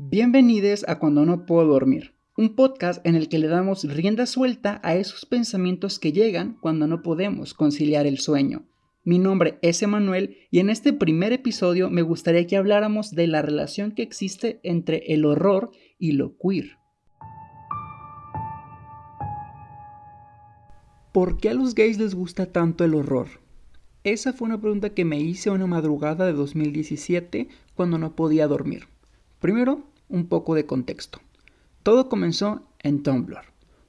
Bienvenidos a Cuando no puedo dormir, un podcast en el que le damos rienda suelta a esos pensamientos que llegan cuando no podemos conciliar el sueño. Mi nombre es Emanuel y en este primer episodio me gustaría que habláramos de la relación que existe entre el horror y lo queer. ¿Por qué a los gays les gusta tanto el horror? Esa fue una pregunta que me hice una madrugada de 2017 cuando no podía dormir. Primero, un poco de contexto. Todo comenzó en Tumblr.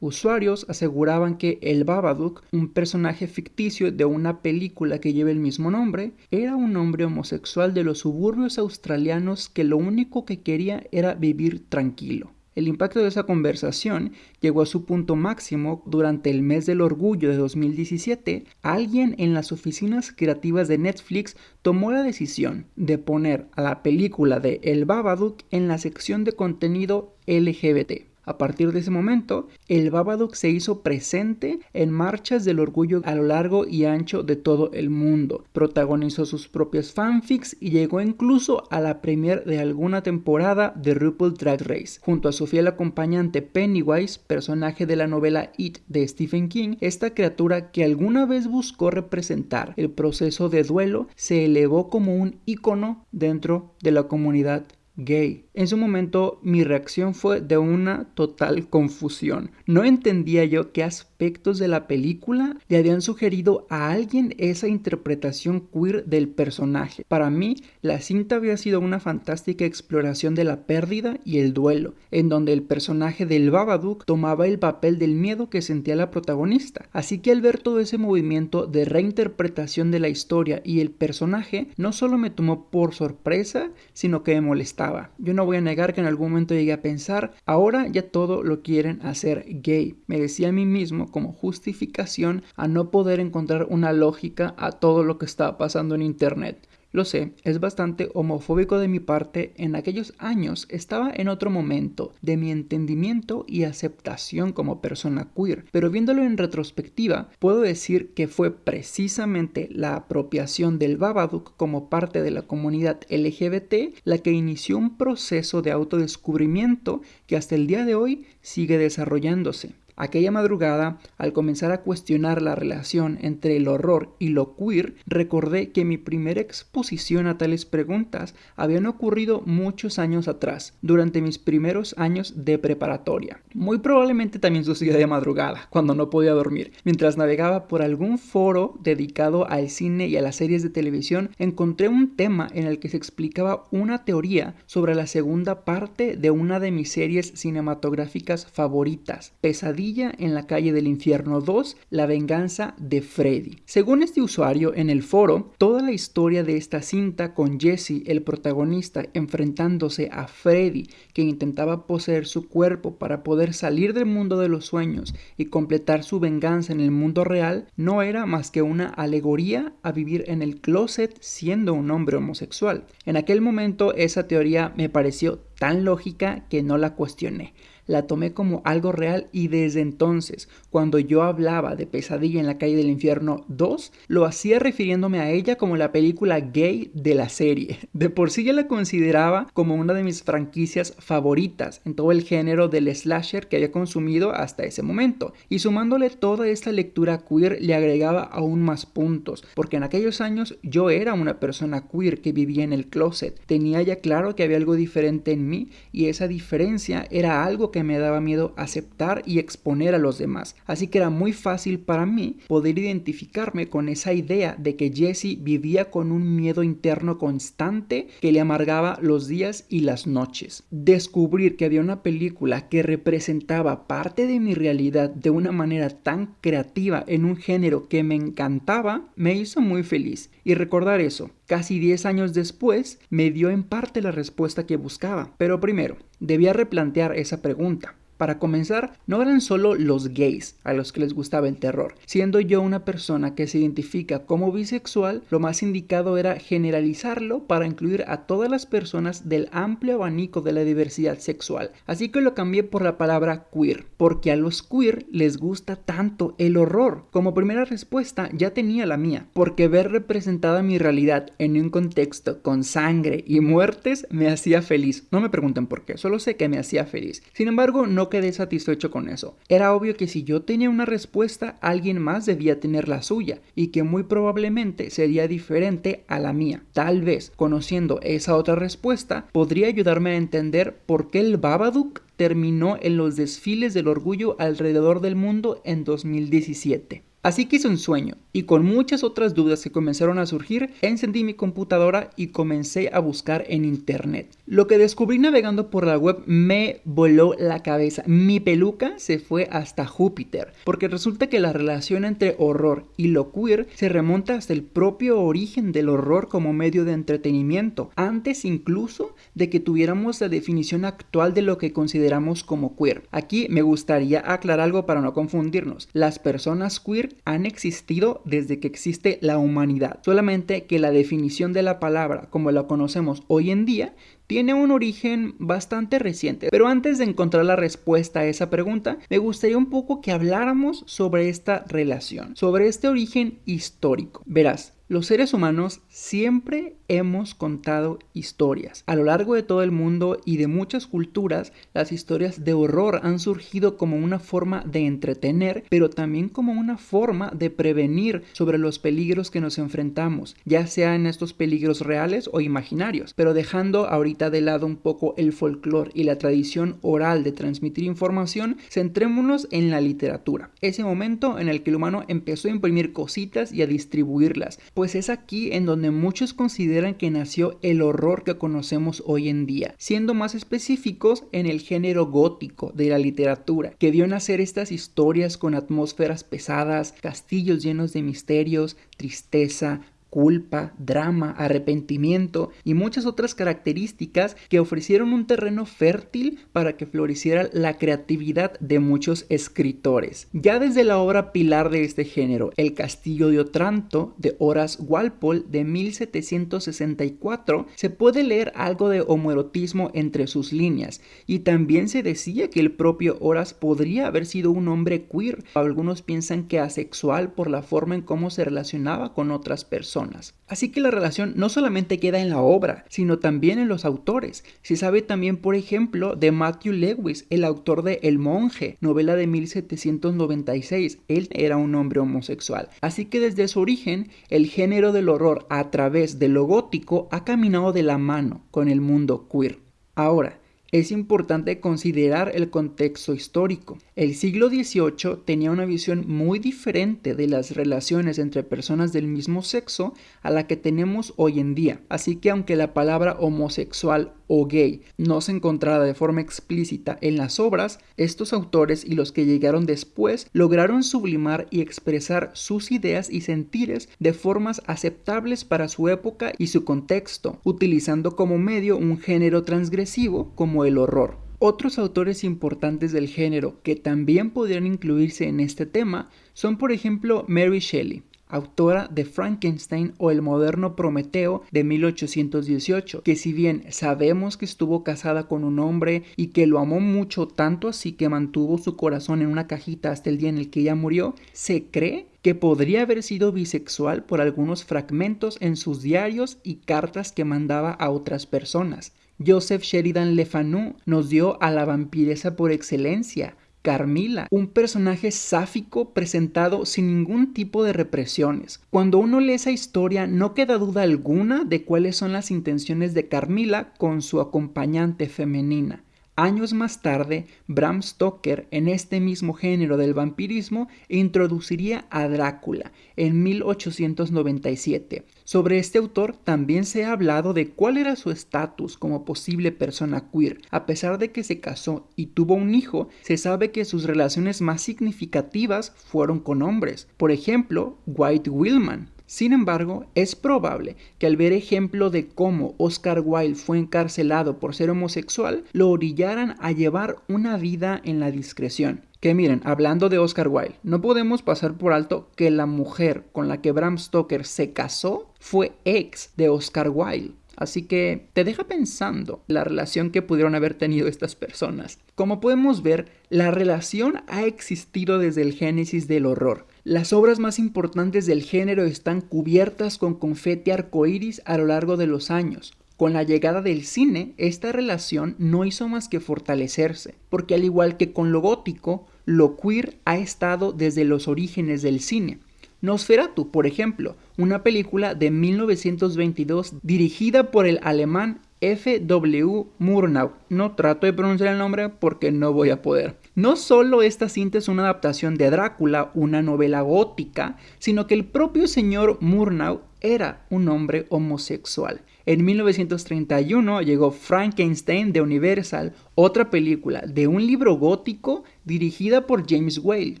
Usuarios aseguraban que el Babadook, un personaje ficticio de una película que lleva el mismo nombre, era un hombre homosexual de los suburbios australianos que lo único que quería era vivir tranquilo. El impacto de esa conversación llegó a su punto máximo durante el mes del orgullo de 2017. Alguien en las oficinas creativas de Netflix tomó la decisión de poner a la película de El Babadook en la sección de contenido LGBT. A partir de ese momento, el Babadook se hizo presente en marchas del orgullo a lo largo y ancho de todo el mundo. Protagonizó sus propios fanfics y llegó incluso a la premier de alguna temporada de RuPaul Drag Race. Junto a su fiel acompañante Pennywise, personaje de la novela It de Stephen King, esta criatura que alguna vez buscó representar el proceso de duelo se elevó como un icono dentro de la comunidad gay. En su momento mi reacción fue de una total confusión. No entendía yo qué aspectos de la película le habían sugerido a alguien esa interpretación queer del personaje. Para mí, la cinta había sido una fantástica exploración de la pérdida y el duelo, en donde el personaje del Babadook tomaba el papel del miedo que sentía la protagonista. Así que al ver todo ese movimiento de reinterpretación de la historia y el personaje, no solo me tomó por sorpresa, sino que me molestaba yo no voy a negar que en algún momento llegué a pensar, ahora ya todo lo quieren hacer gay. Me decía a mí mismo como justificación a no poder encontrar una lógica a todo lo que estaba pasando en Internet. Lo sé, es bastante homofóbico de mi parte, en aquellos años estaba en otro momento de mi entendimiento y aceptación como persona queer, pero viéndolo en retrospectiva, puedo decir que fue precisamente la apropiación del Babadook como parte de la comunidad LGBT la que inició un proceso de autodescubrimiento que hasta el día de hoy sigue desarrollándose. Aquella madrugada, al comenzar a cuestionar la relación entre el horror y lo queer, recordé que mi primera exposición a tales preguntas habían ocurrido muchos años atrás, durante mis primeros años de preparatoria. Muy probablemente también sucedió de madrugada, cuando no podía dormir. Mientras navegaba por algún foro dedicado al cine y a las series de televisión, encontré un tema en el que se explicaba una teoría sobre la segunda parte de una de mis series cinematográficas favoritas, Pesadilla en la calle del infierno 2, La venganza de Freddy. Según este usuario en el foro, toda la historia de esta cinta con Jesse, el protagonista, enfrentándose a Freddy, que intentaba poseer su cuerpo para poder salir del mundo de los sueños y completar su venganza en el mundo real, no era más que una alegoría a vivir en el closet siendo un hombre homosexual. En aquel momento esa teoría me pareció tan lógica que no la cuestioné la tomé como algo real y desde entonces, cuando yo hablaba de Pesadilla en la calle del infierno 2, lo hacía refiriéndome a ella como la película gay de la serie. De por sí ya la consideraba como una de mis franquicias favoritas en todo el género del slasher que había consumido hasta ese momento. Y sumándole toda esta lectura queer le agregaba aún más puntos, porque en aquellos años yo era una persona queer que vivía en el closet. Tenía ya claro que había algo diferente en mí y esa diferencia era algo que me daba miedo aceptar y exponer a los demás. Así que era muy fácil para mí poder identificarme con esa idea de que Jesse vivía con un miedo interno constante que le amargaba los días y las noches. Descubrir que había una película que representaba parte de mi realidad de una manera tan creativa en un género que me encantaba me hizo muy feliz. Y recordar eso, casi 10 años después, me dio en parte la respuesta que buscaba. Pero primero, debía replantear esa pregunta. Para comenzar, no eran solo los gays a los que les gustaba el terror. Siendo yo una persona que se identifica como bisexual, lo más indicado era generalizarlo para incluir a todas las personas del amplio abanico de la diversidad sexual. Así que lo cambié por la palabra queer, porque a los queer les gusta tanto el horror. Como primera respuesta ya tenía la mía, porque ver representada mi realidad en un contexto con sangre y muertes me hacía feliz. No me pregunten por qué, solo sé que me hacía feliz. Sin embargo, no quedé satisfecho con eso. Era obvio que si yo tenía una respuesta, alguien más debía tener la suya, y que muy probablemente sería diferente a la mía. Tal vez, conociendo esa otra respuesta, podría ayudarme a entender por qué el Babadook terminó en los desfiles del orgullo alrededor del mundo en 2017. Así que hice un sueño, y con muchas otras dudas que comenzaron a surgir, encendí mi computadora y comencé a buscar en internet. Lo que descubrí navegando por la web me voló la cabeza. Mi peluca se fue hasta Júpiter, porque resulta que la relación entre horror y lo queer se remonta hasta el propio origen del horror como medio de entretenimiento, antes incluso de que tuviéramos la definición actual de lo que consideramos como queer. Aquí me gustaría aclarar algo para no confundirnos. Las personas queer han existido desde que existe la humanidad, solamente que la definición de la palabra como la conocemos hoy en día tiene un origen bastante reciente. Pero antes de encontrar la respuesta a esa pregunta, me gustaría un poco que habláramos sobre esta relación, sobre este origen histórico. Verás, los seres humanos siempre hemos contado historias. A lo largo de todo el mundo y de muchas culturas, las historias de horror han surgido como una forma de entretener, pero también como una forma de prevenir sobre los peligros que nos enfrentamos, ya sea en estos peligros reales o imaginarios. Pero dejando ahorita de lado un poco el folclore y la tradición oral de transmitir información, centrémonos en la literatura. Ese momento en el que el humano empezó a imprimir cositas y a distribuirlas pues es aquí en donde muchos consideran que nació el horror que conocemos hoy en día, siendo más específicos en el género gótico de la literatura, que vio nacer estas historias con atmósferas pesadas, castillos llenos de misterios, tristeza, culpa, drama, arrepentimiento y muchas otras características que ofrecieron un terreno fértil para que floreciera la creatividad de muchos escritores. Ya desde la obra pilar de este género, El Castillo de Otranto, de Horace Walpole de 1764, se puede leer algo de homoerotismo entre sus líneas y también se decía que el propio Horace podría haber sido un hombre queer. Algunos piensan que asexual por la forma en cómo se relacionaba con otras personas. Así que la relación no solamente queda en la obra, sino también en los autores. Se sabe también, por ejemplo, de Matthew Lewis, el autor de El monje, novela de 1796. Él era un hombre homosexual. Así que desde su origen, el género del horror a través de lo gótico ha caminado de la mano con el mundo queer. Ahora, es importante considerar el contexto histórico. El siglo XVIII tenía una visión muy diferente de las relaciones entre personas del mismo sexo a la que tenemos hoy en día. Así que aunque la palabra homosexual o gay no se encontrara de forma explícita en las obras, estos autores y los que llegaron después lograron sublimar y expresar sus ideas y sentires de formas aceptables para su época y su contexto, utilizando como medio un género transgresivo como el horror. Otros autores importantes del género que también podrían incluirse en este tema son por ejemplo Mary Shelley, autora de Frankenstein o el moderno Prometeo de 1818, que si bien sabemos que estuvo casada con un hombre y que lo amó mucho tanto así que mantuvo su corazón en una cajita hasta el día en el que ella murió, se cree que podría haber sido bisexual por algunos fragmentos en sus diarios y cartas que mandaba a otras personas. Joseph Sheridan Le Fanu nos dio a la vampiresa por excelencia, Carmila, un personaje sáfico presentado sin ningún tipo de represiones. Cuando uno lee esa historia no queda duda alguna de cuáles son las intenciones de Carmila con su acompañante femenina. Años más tarde, Bram Stoker, en este mismo género del vampirismo, introduciría a Drácula en 1897. Sobre este autor también se ha hablado de cuál era su estatus como posible persona queer. A pesar de que se casó y tuvo un hijo, se sabe que sus relaciones más significativas fueron con hombres. Por ejemplo, White Willman, Sin embargo, es probable que al ver ejemplo de cómo Oscar Wilde fue encarcelado por ser homosexual, lo orillaran a llevar una vida en la discreción. Que miren, hablando de Oscar Wilde, no podemos pasar por alto que la mujer con la que Bram Stoker se casó fue ex de Oscar Wilde. Así que te deja pensando la relación que pudieron haber tenido estas personas. Como podemos ver, la relación ha existido desde el génesis del horror. Las obras más importantes del género están cubiertas con confeti arcoíris a lo largo de los años. Con la llegada del cine, esta relación no hizo más que fortalecerse, porque al igual que con lo gótico, lo queer ha estado desde los orígenes del cine. Nosferatu, por ejemplo, una película de 1922 dirigida por el alemán F.W. Murnau. No trato de pronunciar el nombre porque no voy a poder. No solo esta cinta es una adaptación de Drácula, una novela gótica, sino que el propio señor Murnau era un hombre homosexual. En 1931 llegó Frankenstein de Universal, otra película de un libro gótico dirigida por James Whale,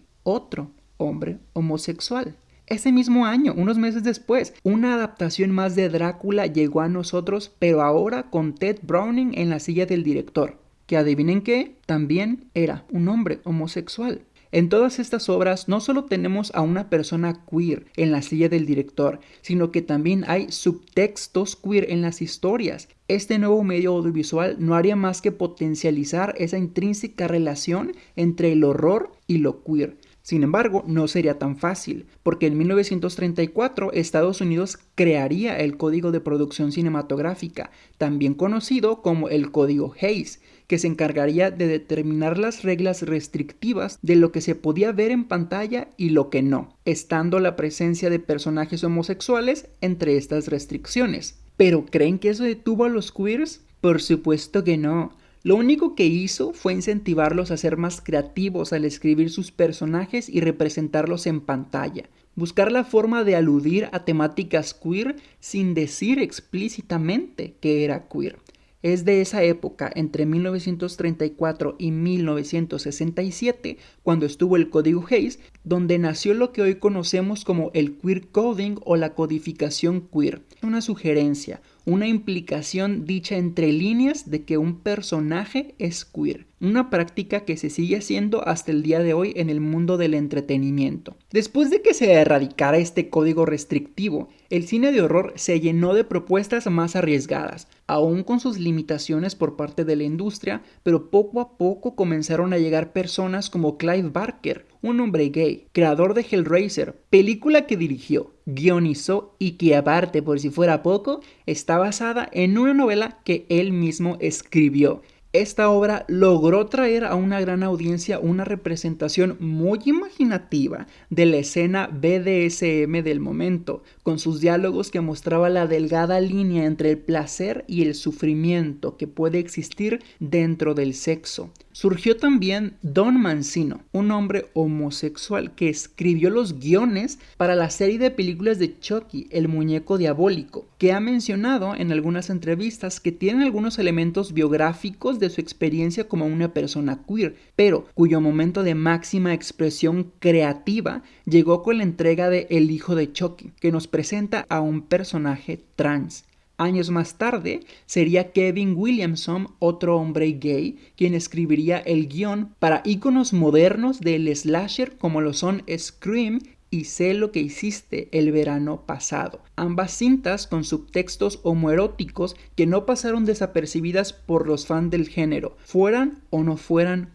otro hombre homosexual. Ese mismo año, unos meses después, una adaptación más de Drácula llegó a nosotros, pero ahora con Ted Browning en la silla del director, que adivinen qué, también era un hombre homosexual. En todas estas obras no solo tenemos a una persona queer en la silla del director, sino que también hay subtextos queer en las historias. Este nuevo medio audiovisual no haría más que potencializar esa intrínseca relación entre el horror y lo queer. Sin embargo, no sería tan fácil, porque en 1934 Estados Unidos crearía el Código de Producción Cinematográfica, también conocido como el Código Hayes, que se encargaría de determinar las reglas restrictivas de lo que se podía ver en pantalla y lo que no, estando la presencia de personajes homosexuales entre estas restricciones. ¿Pero creen que eso detuvo a los queers? Por supuesto que no. Lo único que hizo fue incentivarlos a ser más creativos al escribir sus personajes y representarlos en pantalla, buscar la forma de aludir a temáticas queer sin decir explícitamente que era queer. Es de esa época, entre 1934 y 1967, cuando estuvo el Código Hayes, donde nació lo que hoy conocemos como el queer coding o la codificación queer. Una sugerencia, una implicación dicha entre líneas de que un personaje es queer, una práctica que se sigue haciendo hasta el día de hoy en el mundo del entretenimiento. Después de que se erradicara este código restrictivo, el cine de horror se llenó de propuestas más arriesgadas, aún con sus limitaciones por parte de la industria, pero poco a poco comenzaron a llegar personas como Clive Barker, un hombre gay, creador de Hellraiser, película que dirigió, guionizó y que aparte por si fuera poco, está basada en una novela que él mismo escribió. Esta obra logró traer a una gran audiencia una representación muy imaginativa de la escena BDSM del momento, con sus diálogos que mostraba la delgada línea entre el placer y el sufrimiento que puede existir dentro del sexo. Surgió también Don Mancino, un hombre homosexual que escribió los guiones para la serie de películas de Chucky, el muñeco diabólico, que ha mencionado en algunas entrevistas que tienen algunos elementos biográficos de su experiencia como una persona queer, pero cuyo momento de máxima expresión creativa llegó con la entrega de El hijo de Chucky, que nos presenta a un personaje trans. Años más tarde sería Kevin Williamson, otro hombre gay, quien escribiría el guion para íconos modernos del slasher como lo son Scream y Sé lo que hiciste el verano pasado. Ambas cintas con subtextos homoeróticos que no pasaron desapercibidas por los fans del género, fueran o no fueran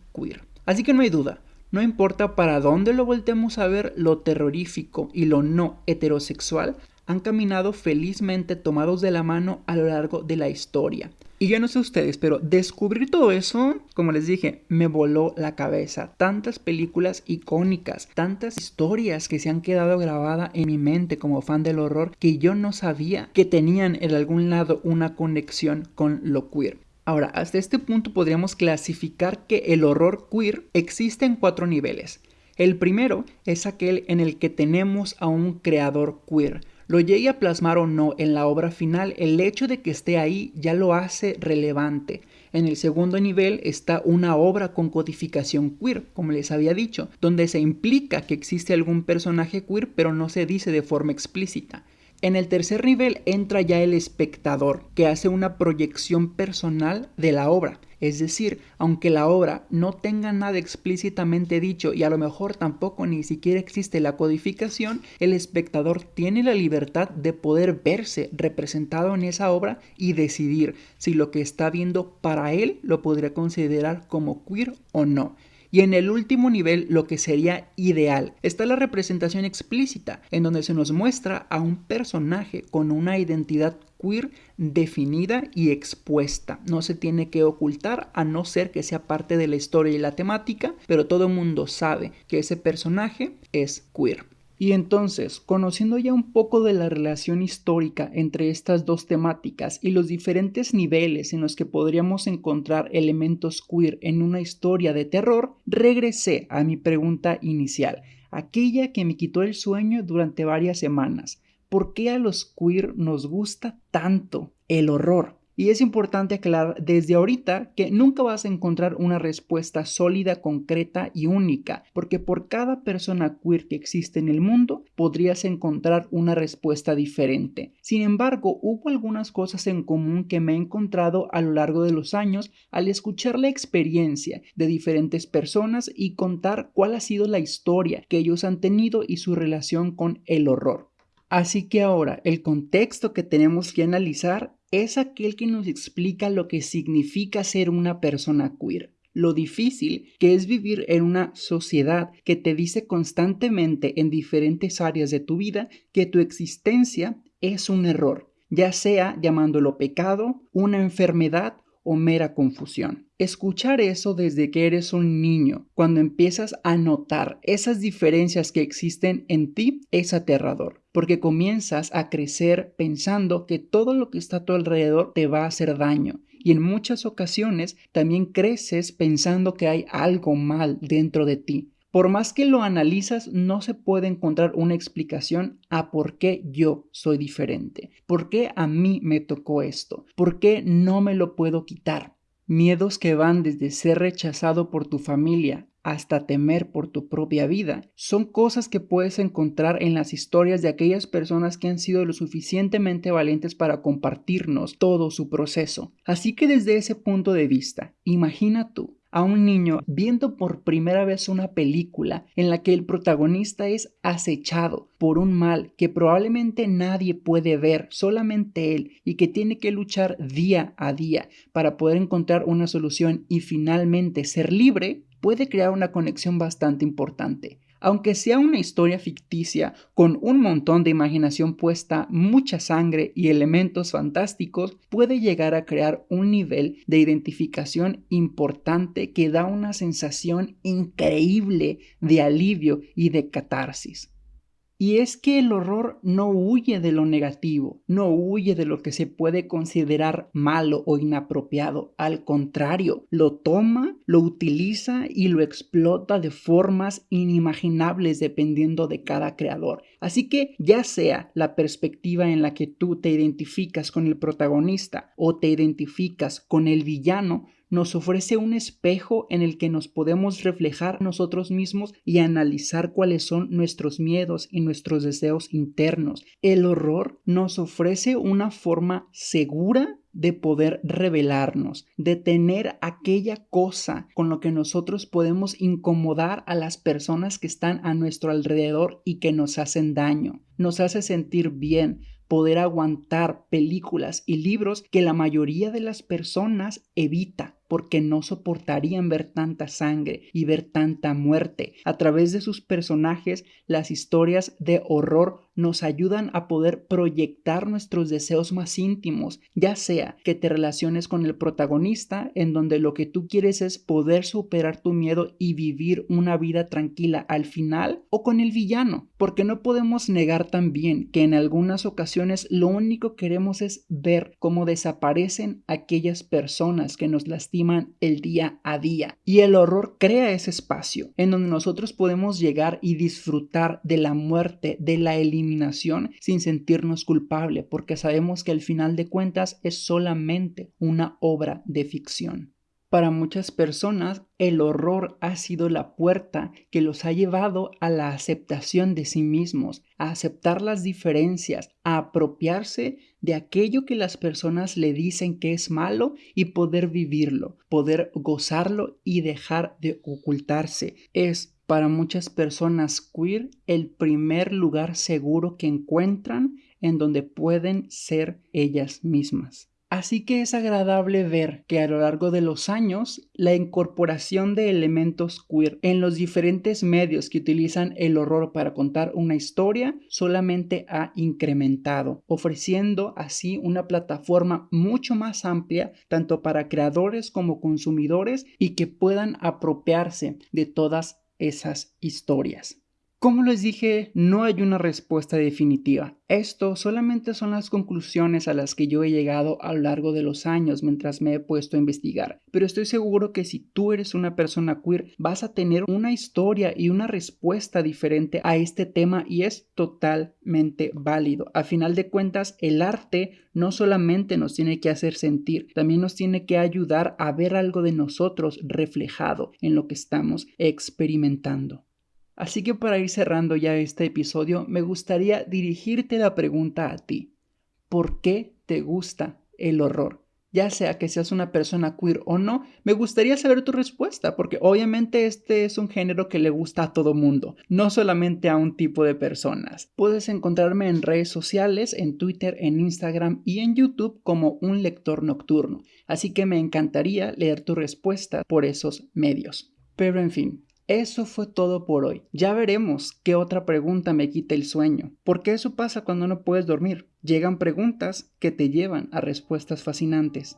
Así que no hay duda, no importa para dónde lo voltemos a ver, lo terrorífico y lo no heterosexual han caminado felizmente tomados de la mano a lo largo de la historia. Y yo no sé ustedes, pero descubrir todo eso, como les dije, me voló la cabeza. Tantas películas icónicas, tantas historias que se han quedado grabadas en mi mente como fan del horror que yo no sabía que tenían en algún lado una conexión con lo queer. Ahora, hasta este punto podríamos clasificar que el horror queer existe en cuatro niveles. El primero es aquel en el que tenemos a un creador queer, lo llegue a plasmar o no en la obra final, el hecho de que esté ahí ya lo hace relevante. En el segundo nivel está una obra con codificación queer, como les había dicho, donde se implica que existe algún personaje queer pero no se dice de forma explícita. En el tercer nivel entra ya el espectador, que hace una proyección personal de la obra. Es decir, aunque la obra no tenga nada explícitamente dicho y a lo mejor tampoco ni siquiera existe la codificación, el espectador tiene la libertad de poder verse representado en esa obra y decidir si lo que está viendo para él lo podría considerar como queer o no. Y en el último nivel, lo que sería ideal, está la representación explícita, en donde se nos muestra a un personaje con una identidad queer definida y expuesta. No se tiene que ocultar a no ser que sea parte de la historia y la temática, pero todo el mundo sabe que ese personaje es queer. Y entonces, conociendo ya un poco de la relación histórica entre estas dos temáticas y los diferentes niveles en los que podríamos encontrar elementos queer en una historia de terror, regresé a mi pregunta inicial, aquella que me quitó el sueño durante varias semanas. ¿Por qué a los queer nos gusta tanto el horror? Y es importante aclarar desde ahorita que nunca vas a encontrar una respuesta sólida, concreta y única, porque por cada persona queer que existe en el mundo podrías encontrar una respuesta diferente. Sin embargo, hubo algunas cosas en común que me he encontrado a lo largo de los años al escuchar la experiencia de diferentes personas y contar cuál ha sido la historia que ellos han tenido y su relación con el horror. Así que ahora el contexto que tenemos que analizar es aquel que nos explica lo que significa ser una persona queer, lo difícil que es vivir en una sociedad que te dice constantemente en diferentes áreas de tu vida que tu existencia es un error, ya sea llamándolo pecado, una enfermedad o mera confusión. Escuchar eso desde que eres un niño, cuando empiezas a notar esas diferencias que existen en ti, es aterrador, porque comienzas a crecer pensando que todo lo que está a tu alrededor te va a hacer daño. Y en muchas ocasiones también creces pensando que hay algo mal dentro de ti. Por más que lo analizas, no se puede encontrar una explicación a por qué yo soy diferente, por qué a mí me tocó esto, por qué no me lo puedo quitar. Miedos que van desde ser rechazado por tu familia hasta temer por tu propia vida. Son cosas que puedes encontrar en las historias de aquellas personas que han sido lo suficientemente valientes para compartirnos todo su proceso. Así que desde ese punto de vista, imagina tú a un niño viendo por primera vez una película en la que el protagonista es acechado por un mal que probablemente nadie puede ver, solamente él, y que tiene que luchar día a día para poder encontrar una solución y finalmente ser libre, puede crear una conexión bastante importante. Aunque sea una historia ficticia con un montón de imaginación puesta, mucha sangre y elementos fantásticos, puede llegar a crear un nivel de identificación importante que da una sensación increíble de alivio y de catarsis. Y es que el horror no huye de lo negativo, no huye de lo que se puede considerar malo o inapropiado. Al contrario, lo toma, lo utiliza y lo explota de formas inimaginables dependiendo de cada creador. Así que ya sea la perspectiva en la que tú te identificas con el protagonista o te identificas con el villano, nos ofrece un espejo en el que nos podemos reflejar nosotros mismos y analizar cuáles son nuestros miedos y nuestros deseos internos. El horror nos ofrece una forma segura de poder revelarnos, de tener aquella cosa con lo que nosotros podemos incomodar a las personas que están a nuestro alrededor y que nos hacen daño. Nos hace sentir bien, poder aguantar películas y libros que la mayoría de las personas evita porque no soportarían ver tanta sangre y ver tanta muerte. A través de sus personajes, las historias de horror nos ayudan a poder proyectar nuestros deseos más íntimos, ya sea que te relaciones con el protagonista, en donde lo que tú quieres es poder superar tu miedo y vivir una vida tranquila al final, o con el villano, porque no podemos negar también que en algunas ocasiones lo único que queremos es ver cómo desaparecen aquellas personas que nos lastiman el día a día. Y el horror crea ese espacio en donde nosotros podemos llegar y disfrutar de la muerte, de la eliminación, sin sentirnos culpable, porque sabemos que al final de cuentas es solamente una obra de ficción. Para muchas personas, el horror ha sido la puerta que los ha llevado a la aceptación de sí mismos, a aceptar las diferencias, a apropiarse de aquello que las personas le dicen que es malo y poder vivirlo, poder gozarlo y dejar de ocultarse. Es para muchas personas queer el primer lugar seguro que encuentran en donde pueden ser ellas mismas. Así que es agradable ver que a lo largo de los años la incorporación de elementos queer en los diferentes medios que utilizan el horror para contar una historia solamente ha incrementado, ofreciendo así una plataforma mucho más amplia tanto para creadores como consumidores y que puedan apropiarse de todas esas historias. Como les dije, no hay una respuesta definitiva. Esto solamente son las conclusiones a las que yo he llegado a lo largo de los años mientras me he puesto a investigar. Pero estoy seguro que si tú eres una persona queer, vas a tener una historia y una respuesta diferente a este tema y es totalmente válido. A final de cuentas, el arte no solamente nos tiene que hacer sentir, también nos tiene que ayudar a ver algo de nosotros reflejado en lo que estamos experimentando. Así que para ir cerrando ya este episodio, me gustaría dirigirte la pregunta a ti. ¿Por qué te gusta el horror? Ya sea que seas una persona queer o no, me gustaría saber tu respuesta, porque obviamente este es un género que le gusta a todo mundo, no solamente a un tipo de personas. Puedes encontrarme en redes sociales, en Twitter, en Instagram y en YouTube como un lector nocturno, así que me encantaría leer tu respuesta por esos medios. Pero en fin, eso fue todo por hoy. Ya veremos qué otra pregunta me quita el sueño. Porque eso pasa cuando no puedes dormir. Llegan preguntas que te llevan a respuestas fascinantes.